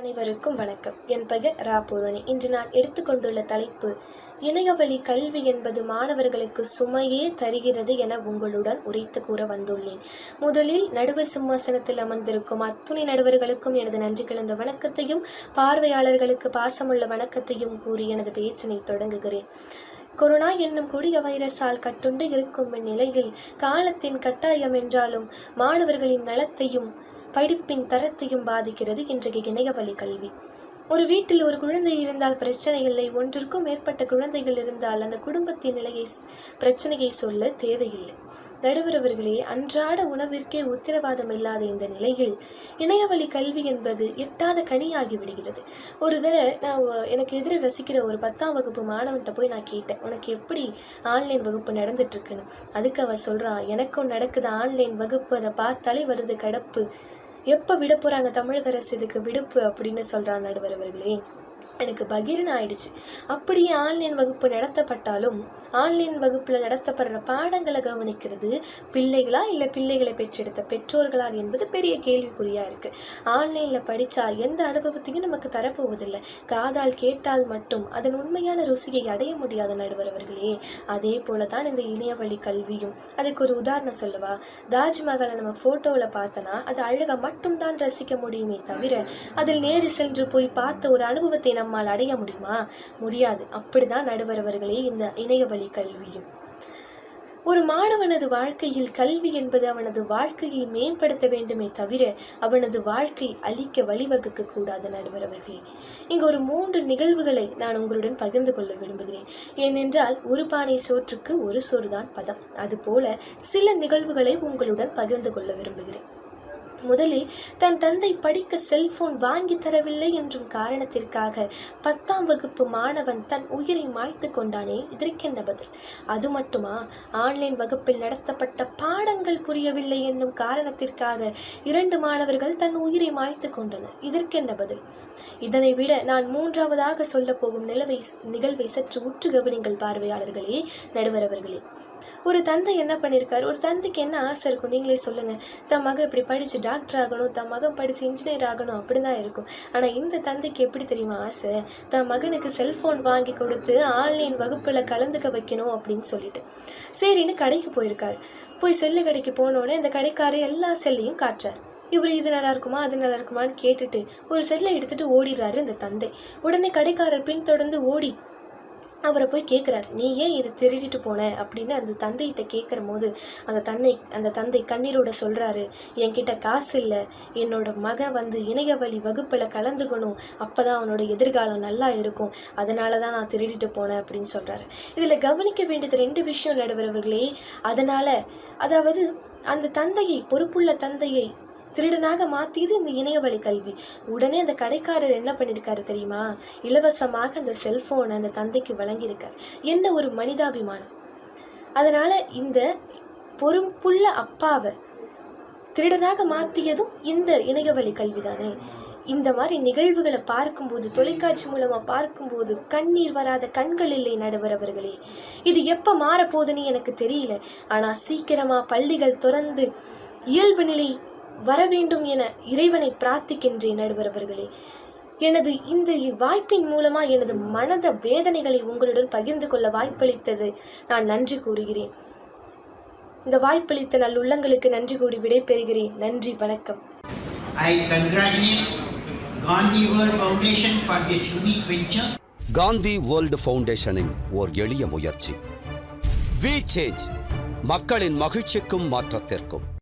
அனைவருக்கும் வணக்கம். என் பெயர் ரா பூரணி. இன்று நான் எடுத்துக்கொண்டுள்ள தலைப்பு இணையவழி கல்வி என்பது மாணவர்களுக்கு சுமையே தருகிறது என உங்களுடன் உரைத்து கூற வந்துள்ளேன். முதலில் நடுவர் சிம்மாசனத்தில் அமர்ந்திருக்கும் அத்துணை நடுவர்களுக்கும் எனது நன்றி கலந்த வணக்கத்தையும் பார்வையாளர்களுக்கு பாசமுள்ள வணக்கத்தையும் கூறி எனது பேச்சினை தொடங்குகிறேன். கொரோனா என்னும் கொடிய வைரஸால் கட்டுண்டு இருக்கும் இந்நிலையில் காலத்தின் கட்டாயம் என்றாலும் மாணவர்களின் நலத்தையும் படிப்பின் தரத்தையும் பாதிக்கிறது இன்றைக்கு இணையவழி கல்வி. ஒரு வீட்டில் ஒரு குழந்தை இருந்தால் பிரச்சனை இல்லை. ஒன்றிற்கும் மேற்பட்ட குழந்தைகள் இருந்தால் அந்த குடும்பத்தின் நிலையை பிரச்சனையை சொல்ல தேவையில்லை. நடுவரவர்களே அன்றாட உணவிற்கே உத்தரவாதம் இல்லாத இந்த நிலையில் இணையவழி கல்வி என்பது எட்டாத கனியாகி விடுகிறது. ஒரு தடவை நான் எனக்கு எதிரே வசிக்கிற ஒரு பத்தாம் வகுப்பு மாணவன்கிட்ட போய் நான் கேட்டேன் உனக்கு எப்படி ஆன்லைன் வகுப்பு நடந்துட்டு இருக்குன்னு அதுக்கு அவ சொல்றா எனக்கும் நடக்குது. ஆன்லைன் வகுப்பு அதை பார்த்தாலே வருது கடப்பு. எப்போ விட போகிறாங்க தமிழக அரசு இதுக்கு விடுப்பு அப்படின்னு சொல்கிறான் நடுவர் அவர்களே? எனக்கு பகிரன் ஆயிடுச்சு அப்படியே ஆன்லைன் வகுப்பு நடத்தப்பட்டாலும் ஆன்லைன் வகுப்பில் நடத்தப்படுற பாடங்களை கவனிக்கிறது பிள்ளைகளா இல்லை பிள்ளைகளை பெற்றெடுத்த பெற்றோர்களா என்பது பெரிய கேள்விக்குறியாக இருக்குது ஆன்லைனில் படித்தா எந்த அனுபவத்தையும் நமக்கு தரப்போவதில்லை. காதால் கேட்டால் மட்டும் அதன் உண்மையான ருசியை அடைய முடியாத நடுவர் அவர்களே அதே போல தான் இந்த இணையவழி கல்வியும். அதுக்கு ஒரு உதாரணம் சொல்லவா? தாஜ்மஹாலை நம்ம ஃபோட்டோவில் பார்த்தனா அது அழகை மட்டும்தான் ரசிக்க முடியுமே தவிர அதில் நேரு சென்று போய் பார்த்த ஒரு அனுபவத்தை நம்ம நம்மால் அடைய முடியுமா? முடியாது. அப்படிதான் நடுவர் அவர்களே இந்த இணையவழி கல்வியும். ஒரு மாணவனது வாழ்க்கையில் கல்வி என்பது அவனது வாழ்க்கையை மேம்படுத்த வேண்டுமே தவிர அவனது வாழ்க்கை அழிக்க வழிவகுக்க கூடாது நடுவர் அவர்களே இங்கு ஒரு மூன்று நிகழ்வுகளை நான் உங்களுடன் பகிர்ந்து கொள்ள விரும்புகிறேன். ஏனென்றால் ஒரு பானை சோற்றுக்கு ஒரு சோறுதான் பதம். அதுபோல சில நிகழ்வுகளை உங்களுடன் பகிர்ந்து கொள்ள விரும்புகிறேன். முதலில் தன் தந்தை படிக்க செல்போன் வாங்கி தரவில்லை என்றும் காரணத்திற்காக பத்தாம் வகுப்பு மாணவன் தன் உயிரை மாய்த்து கொண்டானே. இதற்கென்ன பதில்? அது மட்டுமா? ஆன்லைன் வகுப்பில் நடத்தப்பட்ட பாடங்கள் புரியவில்லை என்னும் காரணத்திற்காக இரண்டு மாணவர்கள் தன் உயிரை மாய்த்து கொண்டனர். இதற்கென்ன பதில்? இதனை விட நான் மூன்றாவதாக சொல்ல போகும் நிலவை நிகழ்வை சற்று உற்று கவனிங்கள் பார்வையாளர்களே நடுவர் அவர்களே. ஒரு தந்தை என்ன பண்ணியிருக்காரு ஒரு தந்தைக்கு என்ன ஆசை இருக்கும்? நீங்களே சொல்லுங்கள் தன் மகன் இப்படி படித்து டாக்டர் ஆகணும் தன் மகன் படித்து இன்ஜினியர் ஆகணும் அப்படிதான் இருக்கும். ஆனால் இந்த தந்தைக்கு எப்படி தெரியுமா ஆசை? தன் மகனுக்கு செல்ஃபோன் வாங்கி கொடுத்து ஆன்லைன் வகுப்பில் கலந்துக்க வைக்கணும் அப்படின்னு சொல்லிட்டு. சரின்னு கடைக்கு போயிருக்காரு. போய் செல்லு கடைக்கு போனோடனே இந்த கடைக்காரர் எல்லா செல்லையும் காட்டுறார். இவர் இது நல்லா இருக்குமா அது நல்லா இருக்குமான்னு கேட்டுட்டு ஒரு செல்லை எடுத்துட்டு ஓடிடுறாரு இந்த தந்தை. உடனே கடைக்காரர் பின்தொடர்ந்து ஓடி அவரை போய் கேட்குறாரு நீ ஏன் இதை திருடிட்டு போன? அப்படின்னு அந்த தந்தைகிட்ட கேட்குற போது அந்த தந்தை அந்த தந்தை கண்ணீரோட சொல்கிறாரு என்கிட்ட காசு இல்லை. என்னோட மகன் வந்து இணையவழி வகுப்பில் கலந்துக்கணும். அப்போ தான் அவனோட எதிர்காலம் நல்லா இருக்கும். அதனால தான் நான் திருடிட்டு போனேன் அப்படின்னு சொல்கிறாரு இதில் கவனிக்க வேண்டியது ரெண்டு விஷயம் நடுவரவர்களே அதனால் அதாவது அந்த தந்தையை பொறுப்புள்ள தந்தையை திருடனாக மாத்தியது இந்த இணையவழி கல்வி. உடனே அந்த கடைக்காரர் என்ன பண்ணியிருக்காரு தெரியுமா? இலவசமாக அந்த செல்போனை அந்த தந்தைக்கு வழங்கியிருக்கார். என்ன ஒரு மனிதாபிமானம். அதனால இந்த பொறுப்புள்ள அப்பாவை திருடனாக மாற்றியதும் இந்த இணையவழி கல்வி தானே இந்த மாதிரி நிகழ்வுகளை பார்க்கும்போது தொலைக்காட்சி மூலமாக பார்க்கும்போது கண்ணீர் வராத கண்கள் இல்லை நடுவர் அவர்களே. இது எப்போ மாறப்போகுதுன்னு எனக்கு தெரியல. ஆனால் சீக்கிரமாக பள்ளிகள் திறந்து இயல்பு நிலை வர வேண்டும் என இறைவனை பிரார்த்திக்கின்றேன் நடுவர் அவர்களே. எனது இந்த வாய்ப்பின் மூலமா எனது மனத வேதனைகளை உங்களுடன் பகிர்ந்து கொள்ள வாய்ப்பளித்தது நான் நன்றி கூறுகிறேன். இந்த வாய்ப்பளித்த நல்லுள்ளங்களுக்கு நன்றி கூறி விடைபெறுகிறேன். நன்றி வணக்கம். I congratulate Gandhi World Foundation for this unique venture. Gandhi world ஃபவுண்டேஷனின் ஓர் எளிய முயற்சி. வி சேஞ்ச் மக்களின் மகிழ்ச்சிக்கும் மாற்றத்திற்கும்.